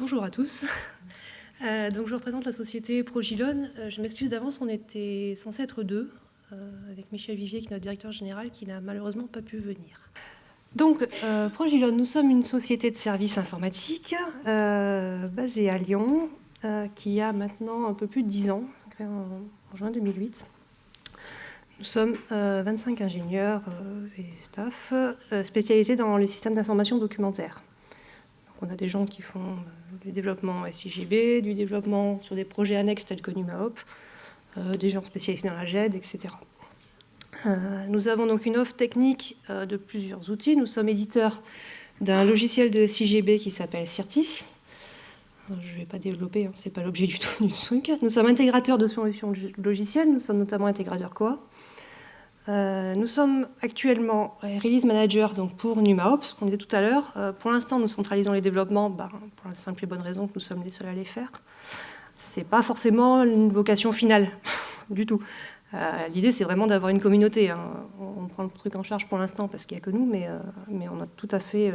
Bonjour à tous. Euh, donc je représente la société Progilone. Euh, je m'excuse d'avance, on était censé être deux, euh, avec Michel Vivier, qui est notre directeur général, qui n'a malheureusement pas pu venir. Donc, Progilone, nous sommes une société de services informatiques basée à Lyon, qui a maintenant un peu plus de 10 ans, créée en, juin 2008. Nous sommes 25 ingénieurs et staff spécialisés dans les systèmes d'information documentaire. On a des gens qui font du développement SIGB, du développement sur des projets annexes tels que NumaHop, euh, des gens spécialisés dans la GED, etc. Euh, nous avons donc une offre technique euh, de plusieurs outils. Nous sommes éditeurs d'un logiciel de SIGB qui s'appelle Cirtis. Je ne vais pas développer, hein, ce n'est pas l'objet du tout du truc. Nous sommes intégrateurs de solutions logicielles, nous sommes notamment intégrateurs quoi? Euh, nous sommes actuellement Release Manager donc pour NumaOps, qu'on disait tout à l'heure. Euh, pour l'instant, nous centralisons les développements bah, pour la simple et bonne raison que nous sommes les seuls à les faire. Ce n'est pas forcément une vocation finale, du tout. Euh, l'idée, c'est vraiment d'avoir une communauté. Hein. On, prend le truc en charge pour l'instant parce qu'il n'y a que nous, mais, mais, on a tout à fait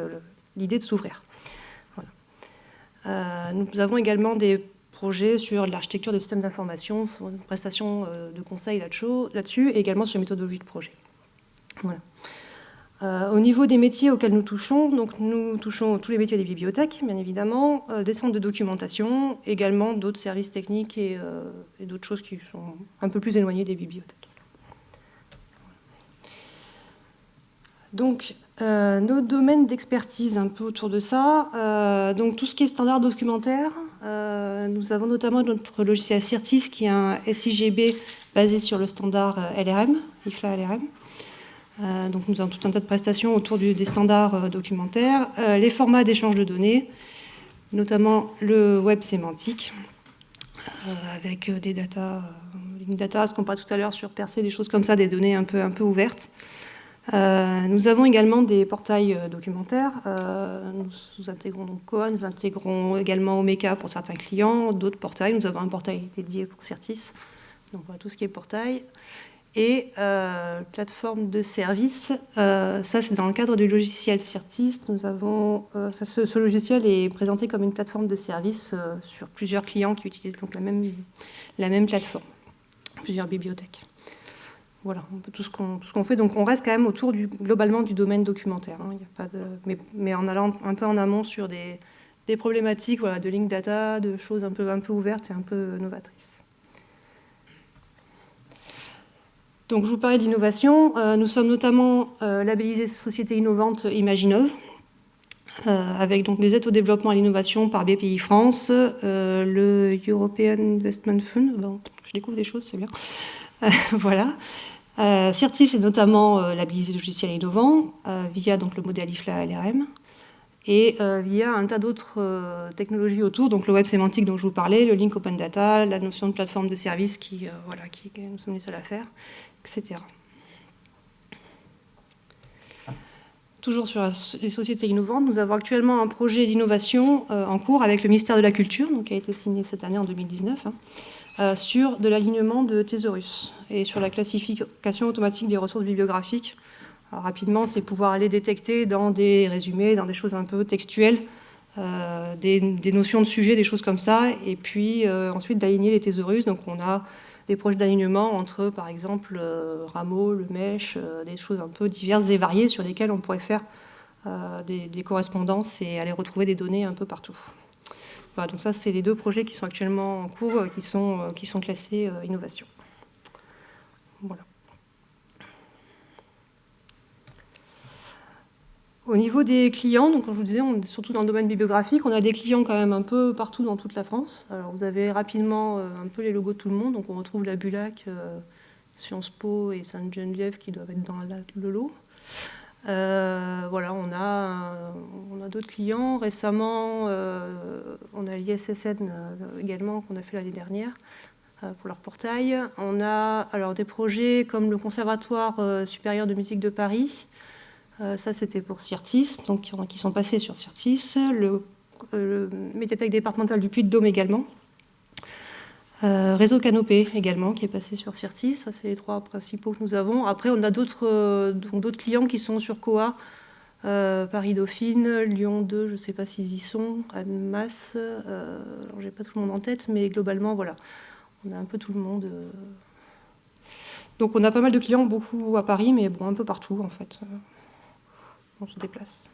l'idée de s'ouvrir. nous avons également des sur l'architecture des systèmes d'information, sur une prestation euh, de conseil là-dessus, et également sur les méthodologies de projet. Euh, au niveau des métiers auxquels nous touchons, donc nous touchons tous les métiers des bibliothèques, bien évidemment, euh, des centres de documentation, également d'autres services techniques et, et d'autres choses qui sont un peu plus éloignées des bibliothèques. Donc, nos domaines d'expertise un peu autour de ça, donc tout ce qui est standard documentaire, euh, nous avons notamment notre logiciel Cirtis qui est un SIGB basé sur le standard LRM, IFLA LRM. donc nous avons tout un tas de prestations autour des standards documentaires, les formats d'échange de données, notamment le web sémantique, avec des data, data, ce qu'on parlait tout à l'heure sur Percé, des choses comme ça, des données un peu ouvertes. Euh, nous avons également des portails euh, documentaires. Euh, nous, intégrons donc Coa, nous intégrons également Omeka pour certains clients, d'autres portails. Nous avons un portail dédié pour Certis, donc voilà tout ce qui est portail. Et plateforme de service, ça c'est dans le cadre du logiciel Certis. Nous avons, ce, logiciel est présenté comme une plateforme de service sur plusieurs clients qui utilisent donc la même, la même plateforme, plusieurs bibliothèques. Voilà, tout ce qu'on fait. Donc on reste quand même autour du, globalement du domaine documentaire. Hein. mais, en allant un peu en amont sur des, problématiques voilà, de link data, de choses un peu, un peu ouvertes et un peu novatrices. Donc je vous parlais d'innovation. Euh, nous sommes notamment euh, labellisés Société innovante Imaginov, euh, avec donc des aides au développement et à l'innovation par BPI France, le European Investment Fund. Je découvre des choses, c'est bien. voilà. Euh, Certis est notamment euh, labellisé logiciel innovant euh, via donc, le modèle IFLA LRM et euh, via un tas d'autres technologies autour, donc le web sémantique dont je vous parlais, le link open data, la notion de plateforme de service qui, voilà, qui, nous sommes les seuls à faire, etc. Toujours sur les sociétés innovantes, nous avons actuellement un projet d'innovation en cours avec le ministère de la Culture, donc, qui a été signé cette année en 2019, euh, sur de l'alignement de thésaurus et sur la classification automatique des ressources bibliographiques. rapidement, c'est pouvoir aller détecter dans des résumés, dans des choses un peu textuelles, euh, des, notions de sujet, des choses comme ça, et puis euh, ensuite d'aligner les thésaurus. Donc on a des projets d'alignement entre, par exemple, Rameau, le Mèche, des choses un peu diverses et variées sur lesquelles on pourrait faire des correspondances et aller retrouver des données un peu partout donc ça, c'est les deux projets qui sont actuellement en cours, euh, qui sont, euh, qui sont classés euh, innovation. Voilà. Au niveau des clients, donc comme je vous disais, on est surtout dans le domaine bibliographique, on a des clients quand même un peu partout dans toute la France. Alors vous avez rapidement un peu les logos de tout le monde, donc on retrouve la Bulac, Sciences Po et Sainte-Geneviève qui doivent être dans le lot. Euh, voilà, on a, d'autres clients. Récemment, euh, on a l'ISSN euh, également qu'on a fait l'année dernière pour leur portail. On a alors des projets comme le Conservatoire supérieur de musique de Paris. Ça, c'était pour Cirtis, donc qui, sont passés sur Cirtis. Le, le médiathèque départementale du Puy-de-Dôme également. Euh, réseau Canopé également, qui est passé sur Cirtis. Ça, c'est les trois principaux que nous avons. Après, on a d'autres euh, clients qui sont sur Coa, Paris-Dauphine, Lyon 2, je ne sais pas s'ils y sont, Annemasse, alors j'ai pas tout le monde en tête, mais globalement, voilà, on a un peu tout le monde. Donc on a pas mal de clients, beaucoup à Paris, mais bon, un peu partout en fait. On se déplace.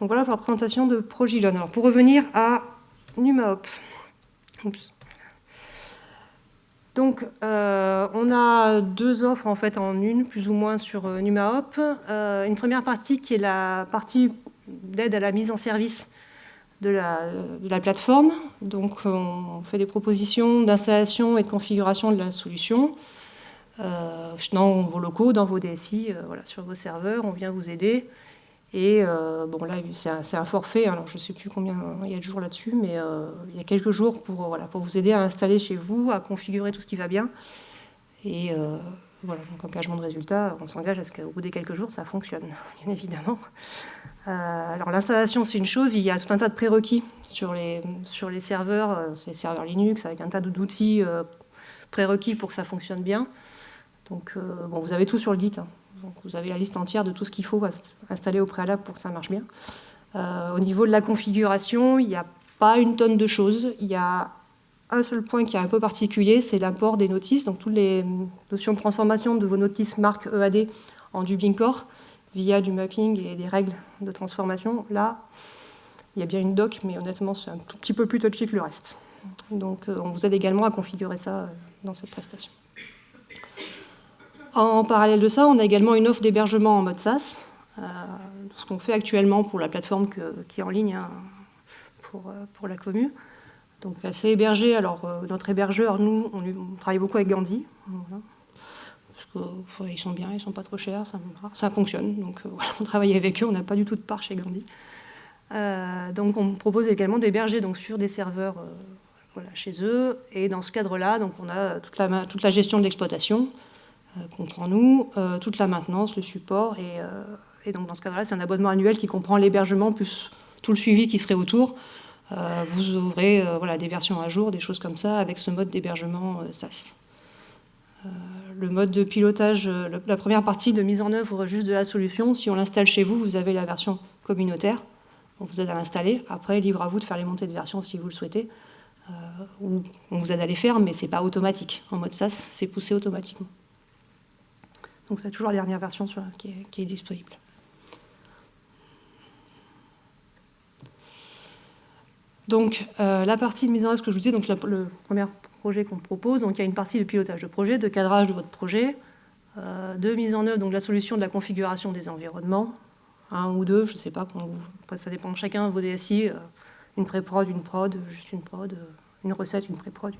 Donc voilà pour la présentation de Progilon. Alors pour revenir à NumaHop. Donc euh, on a deux offres en fait en une, plus ou moins sur euh, NumaHop. Euh, une première partie qui est la partie d'aide à la mise en service de la, plateforme. Donc on fait des propositions d'installation et de configuration de la solution. dans vos locaux, dans vos DSI, sur vos serveurs, on vient vous aider. Et euh, bon, là, c'est un, forfait, alors je ne sais plus combien il y a de jours là-dessus, mais euh, il y a quelques jours pour, pour vous aider à installer chez vous, à configurer tout ce qui va bien. Euh, voilà, donc engagement de résultat, on s'engage à ce qu'au bout des quelques jours, ça fonctionne, bien évidemment. alors l'installation, c'est une chose, il y a tout un tas de prérequis sur les, sur les serveurs, c'est serveurs Linux, avec un tas d'outils prérequis pour que ça fonctionne bien. Donc, bon, vous avez tout sur le Git. Hein vous avez la liste entière de tout ce qu'il faut installer au préalable pour que ça marche bien. Euh, au niveau de la configuration, il n'y a pas une tonne de choses. Il y a un seul point qui est un peu particulier, c'est l'import des notices. Donc toutes les notions de transformation de vos notices marque EAD en Dublin Core via du mapping et des règles de transformation. Là, il y a bien une doc, mais honnêtement, c'est un tout petit peu plus touchy que le reste. Donc euh, on vous aide également à configurer ça euh, dans cette prestation. En parallèle de ça, on a également une offre d'hébergement en mode SaaS, euh, ce qu'on fait actuellement pour la plateforme qui est en ligne hein, pour, pour, la commune. Donc c'est hébergé, alors euh, notre hébergeur, nous, on, travaille beaucoup avec Gandhi, parce qu'ils sont bien, ils sont pas trop chers, ça, fonctionne, donc on travaille avec eux, on n'a pas du tout de part chez Gandhi. donc on propose également d'héberger sur des serveurs chez eux, et dans ce cadre-là, on a toute la, gestion de l'exploitation, euh, comprend nous, euh, toute la maintenance, le support. Euh, et, donc dans ce cadre-là, c'est un abonnement annuel qui comprend l'hébergement plus tout le suivi qui serait autour. Vous ouvrez voilà, des versions à jour, des choses comme ça, avec ce mode d'hébergement SaaS. le mode de pilotage, la première partie de mise en œuvre juste de la solution, si on l'installe chez vous, vous avez la version communautaire. On vous aide à l'installer. Après, libre à vous de faire les montées de version si vous le souhaitez. ou on vous aide à les faire, mais ce n'est pas automatique. En mode SaaS, c'est poussé automatiquement. Donc c'est toujours la dernière version qui, est, disponible. Donc euh, la partie de mise en œuvre, ce que je vous disais, donc le premier projet qu'on propose, donc il y a une partie de pilotage de projet, de cadrage de votre projet, euh, de mise en œuvre donc la solution de la configuration des environnements, un ou deux, je ne sais pas, ça dépend de chacun, vos DSI, euh, une pré-prod, une prod, juste une prod, une recette, une pré-prod,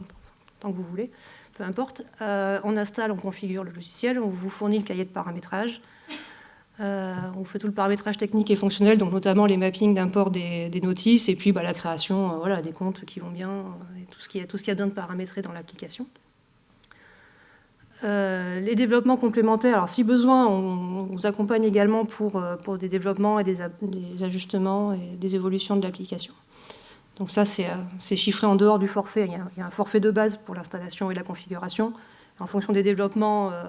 tant que vous voulez peu importe. On installe, on configure le logiciel, on vous fournit le cahier de paramétrage. Euh, on fait tout le paramétrage technique et fonctionnel, donc notamment les mappings d'import des, notices, et puis bah, la création euh, des comptes qui vont bien, et tout ce qui a, tout ce qui a besoin de paramétrer dans l'application. les développements complémentaires, alors si besoin, on, vous accompagne également pour, des développements et des, ajustements et des évolutions de l'application. Donc ça, euh, c'est chiffré en dehors du forfait. Il y, a, un forfait de base pour l'installation et la configuration. En fonction des développements euh,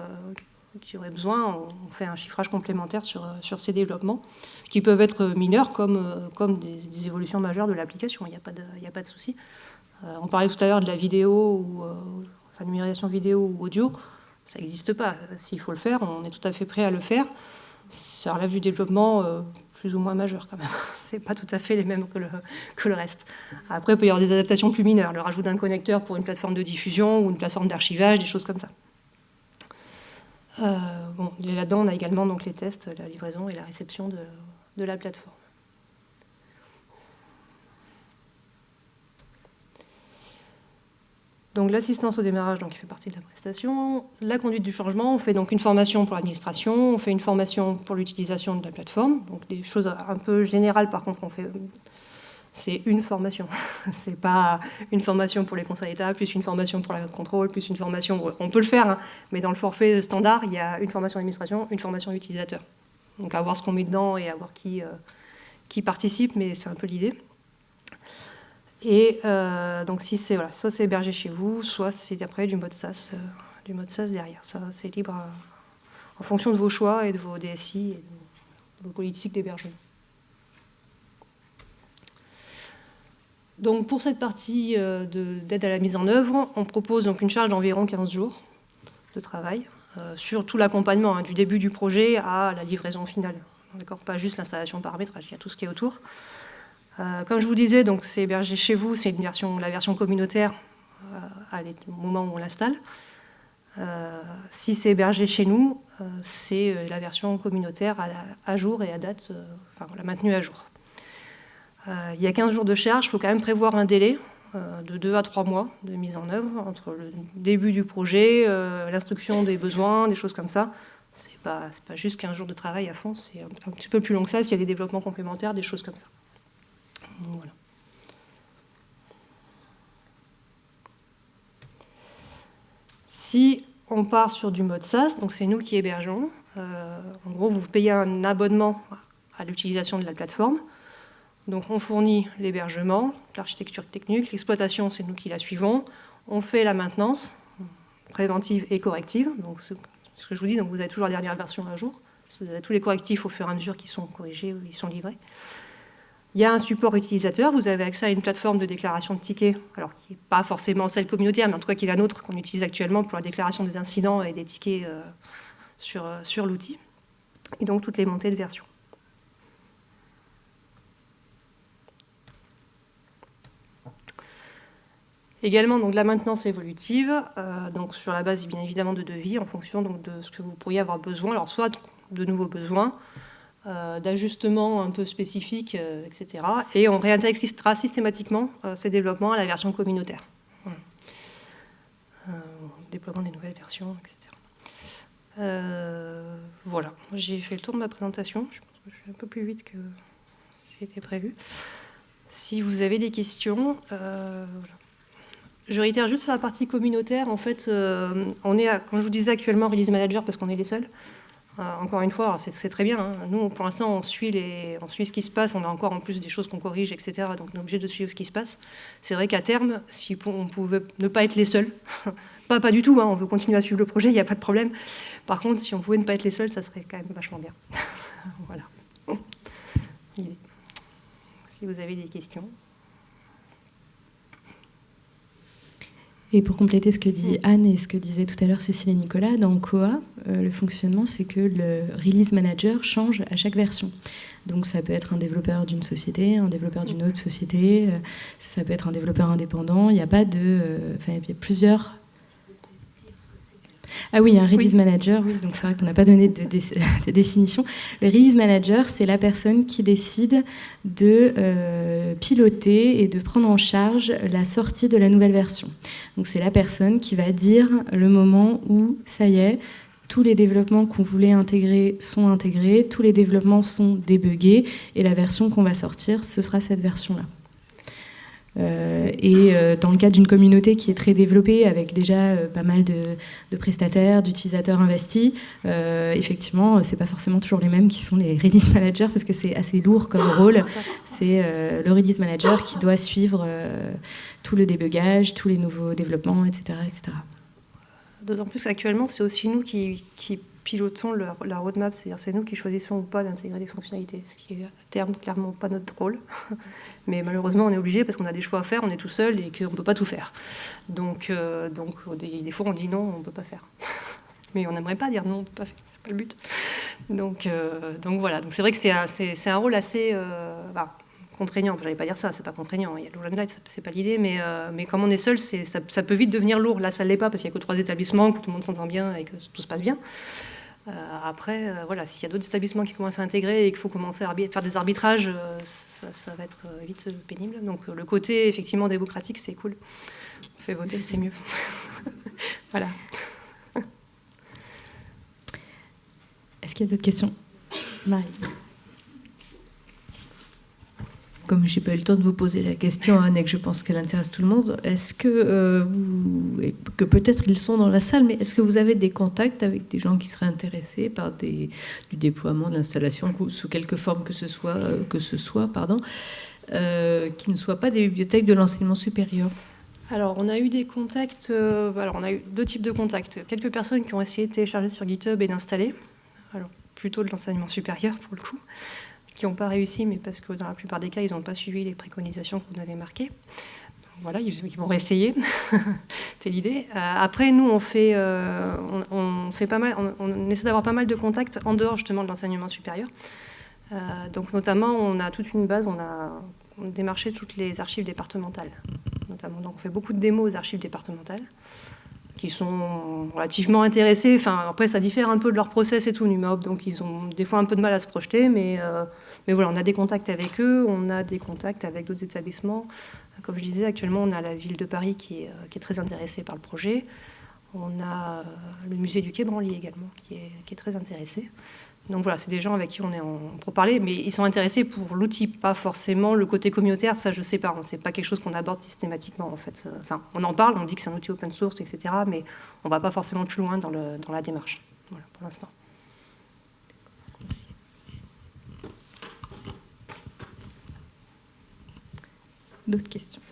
qui auraient besoin, on fait un chiffrage complémentaire sur, euh, ces développements, qui peuvent être mineurs comme, comme des, évolutions majeures de l'application. Il n'y a pas de, souci. on parlait tout à l'heure de la vidéo, ou, numérisation vidéo ou audio. Ça n'existe pas. S'il faut le faire, on est tout à fait prêt à le faire ça relève du développement euh, plus ou moins majeur quand même. C'est pas tout à fait les mêmes que le, que le, reste. Après, il peut y avoir des adaptations plus mineures, le rajout d'un connecteur pour une plateforme de diffusion ou une plateforme d'archivage, des choses comme ça. Euh, bon, là-dedans, on a également donc, les tests, la livraison et la réception de, la plateforme. Donc l'assistance au démarrage qui fait partie de la prestation, la conduite du changement, on fait donc une formation pour l'administration, on fait une formation pour l'utilisation de la plateforme, des choses un peu générales par contre on fait, c'est une formation, c'est pas une formation pour les conseils d'État, plus une formation pour la contrôle, plus une formation, on peut le faire, hein, mais dans le forfait standard, il y a une formation d'administration, une formation d'utilisateur. Donc à voir ce qu'on met dedans et à voir qui, euh, qui participe, mais c'est un peu l'idée. Et donc si c'est voilà, soit c'est hébergé chez vous, soit c'est après du mode SaaS, du mode SaaS derrière. Ça, c'est libre en fonction de vos choix et de vos DSI et de vos politiques d'hébergement. Donc pour cette partie euh, d'aide à la mise en œuvre, on propose donc une charge d'environ 15 jours de travail euh, sur tout l'accompagnement, hein, du début du projet à la livraison finale. Pas juste l'installation paramétrage, il y a tout ce qui est autour. Euh, comme je vous disais, c'est hébergé chez vous, c'est la version communautaire au moment où on l'installe. si c'est hébergé chez nous, c'est la version communautaire à, jour et à date, enfin la maintenue à jour. Euh, il y a 15 jours de charge, il faut quand même prévoir un délai euh, de 2 à 3 mois de mise en œuvre entre le début du projet, euh, l'instruction des besoins, des choses comme ça. Ce n'est pas, pas, juste 15 jours de travail à fond, c'est un, petit peu plus long que ça s'il y a des développements complémentaires, des choses comme ça. Si on part sur du mode SaaS, donc c'est nous qui hébergeons, en gros vous payez un abonnement à l'utilisation de la plateforme, donc on fournit l'hébergement, l'architecture technique, l'exploitation, c'est nous qui la suivons. On fait la maintenance préventive et corrective. Donc ce que je vous dis, vous avez toujours la dernière version à jour. Vous avez tous les correctifs au fur et à mesure qui sont corrigés ou qui sont livrés. Il y a un support utilisateur, vous avez accès à une plateforme de déclaration de tickets, alors qui n'est pas forcément celle communautaire, mais en tout cas qui est la nôtre qu'on utilise actuellement pour la déclaration des incidents et des tickets euh, euh, sur l'outil. Et donc toutes les montées de version. Également donc, la maintenance évolutive, euh, donc sur la base bien évidemment de devis, en fonction donc, de ce que vous pourriez avoir besoin, alors soit de nouveaux besoins, euh, d'ajustements un peu spécifiques, euh, etc. Et on réintégrera systématiquement ces développements à la version communautaire. déploiement des nouvelles versions, etc. voilà, j'ai fait le tour de ma présentation. Je pense que je suis un peu plus vite que c'était prévu. Si vous avez des questions, voilà. Je réitère juste sur la partie communautaire. En fait, euh, on est, comme je vous disais, actuellement release manager parce qu'on est les seuls. Euh, encore une fois, c'est très bien. Hein. Nous, pour l'instant, on, suit on suit ce qui se passe. On a encore en plus des choses qu'on corrige, etc. Donc, on est obligé de suivre ce qui se passe. C'est vrai qu'à terme, si on pouvait ne pas être les seuls, pas, pas du tout, hein, on veut continuer à suivre le projet, il n'y a pas de problème. Par contre, si on pouvait ne pas être les seuls, ça serait quand même vachement bien. voilà. Si vous avez des questions. Et pour compléter ce que dit Anne et ce que disait tout à l'heure Cécile et Nicolas, dans Koa, euh, le fonctionnement, c'est que le release manager change à chaque version. Donc ça peut être un développeur d'une société, un développeur d'une autre société, euh, ça peut être un développeur indépendant. Il n'y a pas de, euh, enfin, il y a plusieurs ah oui, un release manager, oui, donc c'est vrai qu'on n'a pas donné de, définition. Le release manager, c'est la personne qui décide de euh, piloter et de prendre en charge la sortie de la nouvelle version. Donc c'est la personne qui va dire le moment où, ça y est, tous les développements qu'on voulait intégrer sont intégrés, tous les développements sont débuggés, et la version qu'on va sortir, ce sera cette version-là. Euh, et euh, dans le cadre d'une communauté qui est très développée, avec déjà euh, pas mal de, prestataires, d'utilisateurs investis, effectivement, c'est pas forcément toujours les mêmes qui sont les release managers parce que c'est assez lourd comme rôle. C'est le release manager qui doit suivre tout le débugage, tous les nouveaux développements, etc. etc. D'autant plus qu'actuellement, c'est aussi nous qui, qui pilotons la roadmap, c'est-à-dire c'est nous qui choisissons ou pas d'intégrer des fonctionnalités, ce qui est à terme clairement pas notre rôle. Mais malheureusement, on est obligé parce qu'on a des choix à faire, on est tout seul et qu'on ne peut pas tout faire. Donc, euh, donc des, fois, on dit non, on ne peut pas faire. Mais on n'aimerait pas dire non, on ne peut pas faire, c'est pas le but. Donc, euh, donc voilà, donc c'est vrai que c'est un, un, rôle assez euh, bah, contraignant. Je n'allais pas dire ça, c'est pas contraignant. Il y a le Light, c'est pas l'idée, mais, mais comme on est seul, ça, ça, peut vite devenir lourd. Là, ça ne l'est pas parce qu'il n'y a que trois établissements, que tout le monde s'entend bien et que tout se passe bien. Euh, après, euh, voilà, s'il y a d'autres établissements qui commencent à intégrer et qu'il faut commencer à faire des arbitrages, euh, ça, va être vite pénible. Donc le côté effectivement démocratique, c'est cool. On fait voter, c'est mieux. voilà. Est-ce qu'il y a d'autres questions? Marie comme je n'ai pas eu le temps de vous poser la question, Anne, et que je pense qu'elle intéresse tout le monde, est-ce que euh, vous, que peut-être ils sont dans la salle, mais est-ce que vous avez des contacts avec des gens qui seraient intéressés par du déploiement, d'installation, sous quelque forme que ce soit, euh, que ce soit pardon, euh, qui ne soient pas des bibliothèques de l'enseignement supérieur? Alors, on a eu des contacts, alors on a eu deux types de contacts. Quelques personnes qui ont essayé de télécharger sur GitHub et d'installer, alors plutôt de l'enseignement supérieur pour le coup, qui n'ont pas réussi, mais parce que dans la plupart des cas, ils n'ont pas suivi les préconisations qu'on avait marquées. Voilà, ils, vont réessayer, c'est l'idée. Euh, après, nous, on fait, euh, on, essaie d'avoir pas mal de contacts en dehors justement de l'enseignement supérieur. donc, notamment, on a toute une base, on a démarché toutes les archives départementales notamment. Donc on fait beaucoup de démos aux archives départementales qui sont relativement intéressés. Enfin, après, ça diffère un peu de leur process et tout, NUMAOP, donc ils ont des fois un peu de mal à se projeter, mais, euh, mais voilà, on a des contacts avec eux, on a des contacts avec d'autres établissements. Comme je disais, actuellement, on a la ville de Paris qui est, euh, qui est très intéressée par le projet. On a euh, le musée du Quai Branly également, qui est, très intéressé. Donc voilà, c'est des gens avec qui on est pour parler, mais ils sont intéressés pour l'outil, pas forcément le côté communautaire, ça je sais pas, c'est pas quelque chose qu'on aborde systématiquement en fait. Enfin, on en parle, on dit que c'est un outil open source, etc., mais on va pas forcément plus loin dans, dans la démarche, voilà, pour l'instant. D'autres questions?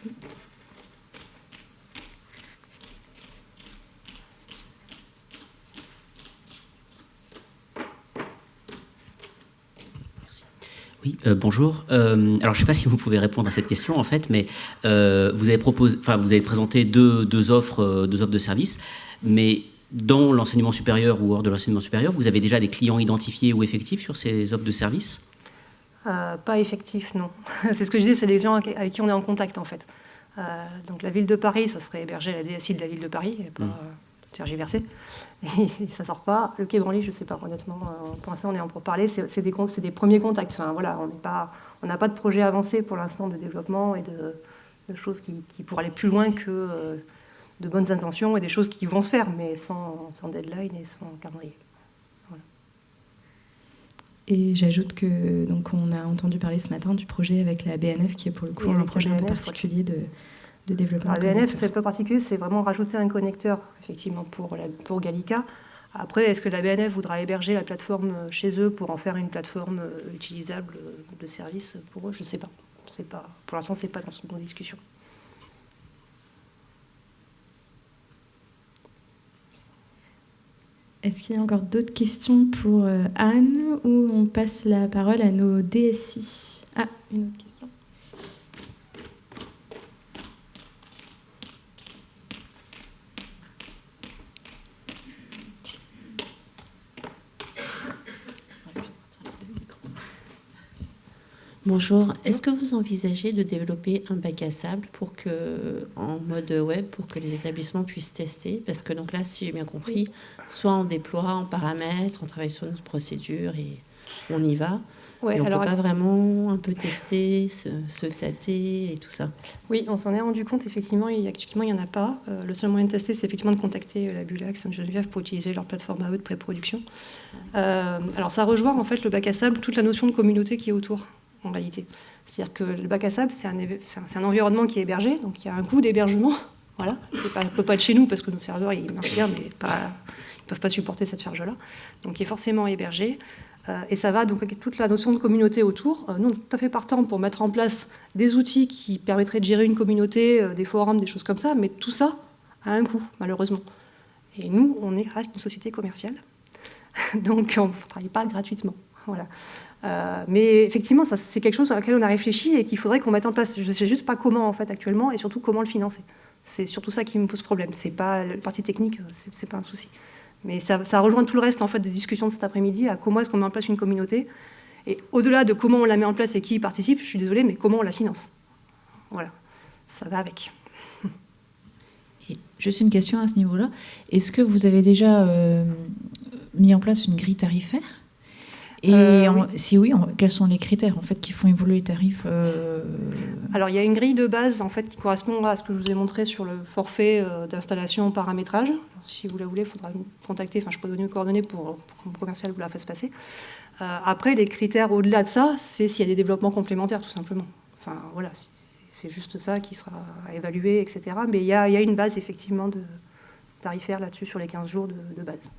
Oui, euh, bonjour. Euh, alors, je ne sais pas si vous pouvez répondre à cette question, en fait, mais euh, vous, avez proposé, enfin, vous avez présenté deux, offres, deux offres de services, mais dans l'enseignement supérieur ou hors de l'enseignement supérieur, vous avez déjà des clients identifiés ou effectifs sur ces offres de services? Pas effectifs, non. c'est ce que je dis, c'est des gens avec qui on est en contact, en fait. donc, la ville de Paris, ça serait hébergé à la DSI de la ville de Paris, et pas, mmh tergiversé. Et ça sort pas. Le Quai Branly, je sais pas, honnêtement. Euh, pour l'instant, on est en pour parler. C'est des, des, premiers contacts. Enfin, voilà, on n'a pas, de projet avancé pour l'instant de développement et de, choses qui, pourraient aller plus loin que euh, de bonnes intentions et des choses qui vont se faire, mais sans, deadline et sans calendrier. Et j'ajoute que donc on a entendu parler ce matin du projet avec la BNF qui est pour le coup un projet un peu particulier de, de développement. le BNF, c'est peu particulier, c'est vraiment rajouter un connecteur, effectivement, pour, pour Gallica. Après, est-ce que la BNF voudra héberger la plateforme chez eux pour en faire une plateforme euh, utilisable de service pour eux? Je ne sais pas. pas. Pour l'instant, ce n'est pas dans son discussion. Est-ce qu'il y a encore d'autres questions pour euh, Anne ou on passe la parole à nos DSI Ah, une autre question. Bonjour, est-ce que vous envisagez de développer un bac à sable pour que, en mode web pour que les établissements puissent tester? Parce que donc là, si j'ai bien compris, soit on déploie en paramètres, on travaille sur notre procédure et on y va. Ouais, on alors, peut pas vraiment un peu tester, se, tâter et tout ça. Oui, on s'en est rendu compte, effectivement, il, actuellement, il n'y en a pas. Euh, le seul moyen de tester, c'est effectivement de contacter euh, la Bulac Sainte-Geneviève pour utiliser leur plateforme à eux de pré-production. Euh, alors, ça rejoint en fait le bac à sable, toute la notion de communauté qui est autour C'est-à-dire que le bac à sable, c'est un, environnement qui est hébergé, donc il y a un coût d'hébergement. Voilà. Il ne peut pas être chez nous parce que nos serveurs ils marchent bien, mais pas, ils ne peuvent pas supporter cette charge-là. Donc il est forcément hébergé. Euh, et ça va donc avec toute la notion de communauté autour. Euh, nous, on est tout à fait partant pour mettre en place des outils qui permettraient de gérer une communauté, euh, des forums, des choses comme ça, mais tout ça a un coût, malheureusement. Et nous, on est, reste une société commerciale, donc on ne travaille pas gratuitement. Euh, mais effectivement, c'est quelque chose à laquelle on a réfléchi et qu'il faudrait qu'on mette en place. Je ne sais juste pas comment en fait actuellement et surtout comment le financer. C'est surtout ça qui me pose problème. C'est pas la partie technique, c'est pas un souci. Mais ça, rejoint tout le reste en fait des discussions de cet après-midi à comment est-ce qu'on met en place une communauté et au-delà de comment on la met en place et qui y participe, je suis désolée, mais comment on la finance. Voilà, ça va avec. Juste une question à ce niveau-là. Est-ce que vous avez déjà euh, mis en place une grille tarifaire? Et euh, si oui, quels sont les critères en fait qui font évoluer les tarifs euh Alors il y a une grille de base en fait qui correspond à ce que je vous ai montré sur le forfait euh, d'installation paramétrage. Si vous la voulez, il faudra me contacter. Enfin, je peux donner une coordonnée pour, que mon commercial vous la fasse passer. après, les critères au-delà de ça, c'est s'il y a des développements complémentaires, tout simplement. Enfin voilà, c'est juste ça qui sera à évaluer, etc. Mais il y a, une base effectivement de tarifaire là-dessus sur les 15 jours de base.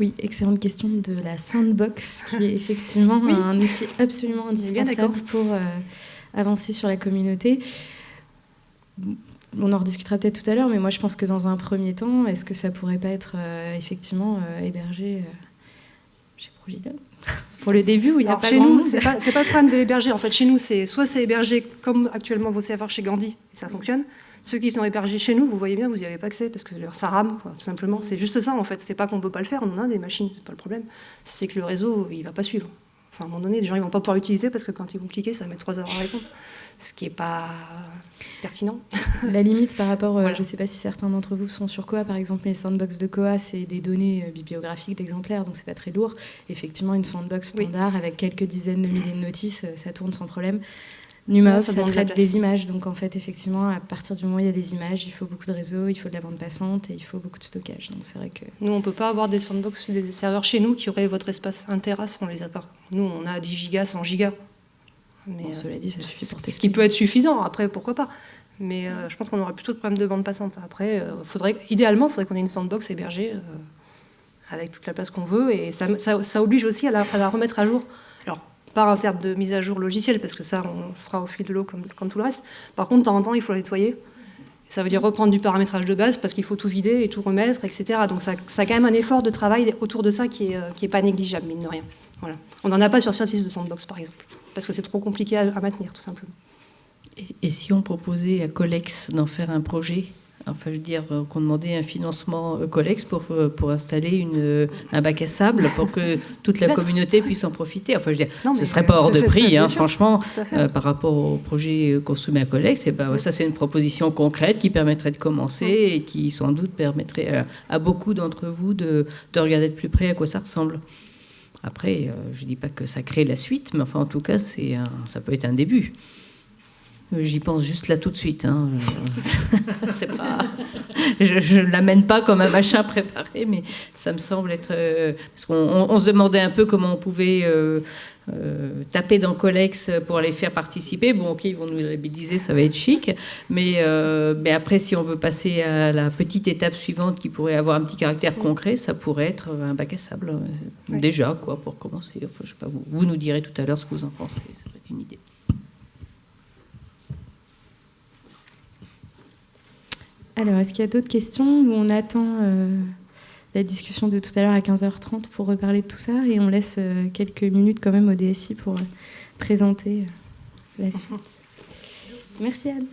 Oui, excellente question de la Sandbox, qui est effectivement un outil absolument indispensable pour euh, avancer sur la communauté. On en rediscutera peut-être tout à l'heure, mais moi je pense que dans un premier temps, est-ce que ça pourrait pas être euh, effectivement euh, hébergé chez Progilon pour le début où il n'y a pas chez nous, c'est pas, pas le problème de l'héberger. En fait, chez nous, c'est soit c'est hébergé comme actuellement vos serveurs chez Gandhi, et ça fonctionne, ceux qui sont hébergés chez nous, vous voyez bien, vous n'y avez pas accès parce que ça rame, tout simplement. C'est juste ça, en fait. C'est pas qu'on ne peut pas le faire, on en a des machines, c'est pas le problème. C'est que le réseau, il va pas suivre. Enfin, à un moment donné, les gens ne vont pas pouvoir l'utiliser parce que quand ils vont cliquer, ça va mettre trois heures à répondre. Ce qui n'est pas pertinent. La limite par rapport, euh, je ne sais pas si certains d'entre vous sont sur Koa, par exemple, les sandbox de Koa, c'est des données euh, bibliographiques d'exemplaires, donc c'est pas très lourd. Effectivement, une sandbox standard avec quelques dizaines de milliers de notices, euh, ça tourne sans problème. Numov, ça, traite des images. Donc en fait, effectivement, à partir du moment où il y a des images, il faut beaucoup de réseaux, il faut de la bande passante et il faut beaucoup de stockage. Donc c'est vrai que... Nous, on ne peut pas avoir des sandbox, des serveurs chez nous qui auraient votre espace 1 Tera, on les a pas. Nous, on a 10 gigas, 100 gigas. Mais cela dit, ça suffit pour Ce qui peut être suffisant, après, pourquoi pas? Mais euh, je pense qu'on aurait plutôt de problèmes de bande passante. Après, euh, faudrait, idéalement, il faudrait qu'on ait une sandbox hébergée euh, avec toute la place qu'on veut. Et ça, ça, oblige aussi à la, à la remettre à jour. Alors, pas en termes de mise à jour logicielle, parce que ça, on fera au fil de l'eau comme, comme, tout le reste. Par contre, de temps en temps, il faut la nettoyer. Ça veut dire reprendre du paramétrage de base, parce qu'il faut tout vider et tout remettre, etc. Donc ça, a quand même un effort de travail autour de ça qui n'est euh, qui est pas négligeable, mine de rien. Voilà. On n'en a pas sur Certis de Sandbox, par exemple, parce que c'est trop compliqué à, à maintenir, tout simplement. Et, et si on proposait à Colex d'en faire un projet enfin je veux dire, euh, qu'on demandait un financement euh, Colex pour, euh, pour installer une, un bac à sable pour que toute la communauté puisse en profiter. Enfin, je veux dire, ce ne serait pas hors de prix, hein, franchement, par rapport au projet qu'on soumet à Colex. Et ben, Ça, c'est une proposition concrète qui permettrait de commencer et qui, sans doute, permettrait à, beaucoup d'entre vous de, de, regarder de plus près à quoi ça ressemble. Après, je ne dis pas que ça crée la suite, mais enfin, en tout cas, c'est ça peut être un début. J'y pense juste là tout de suite. Hein. je ne l'amène pas comme un machin préparé, mais ça me semble être. Euh, parce qu'on se demandait un peu comment on pouvait euh, euh, taper dans Colex pour les faire participer. Bon, ok, ils vont nous labelliser, ça va être chic. Mais, mais après, si on veut passer à la petite étape suivante qui pourrait avoir un petit caractère concret, ça pourrait être un bac à sable. Déjà, quoi, pour commencer. Enfin, je sais pas, vous, vous nous direz tout à l'heure ce que vous en pensez. Ça une idée. Alors, est-ce qu'il y a d'autres questions ou on attend euh, la discussion de tout à l'heure à 15h30 pour reparler de tout ça et on laisse euh, quelques minutes quand même au DSI pour euh, présenter la suite Merci Anne.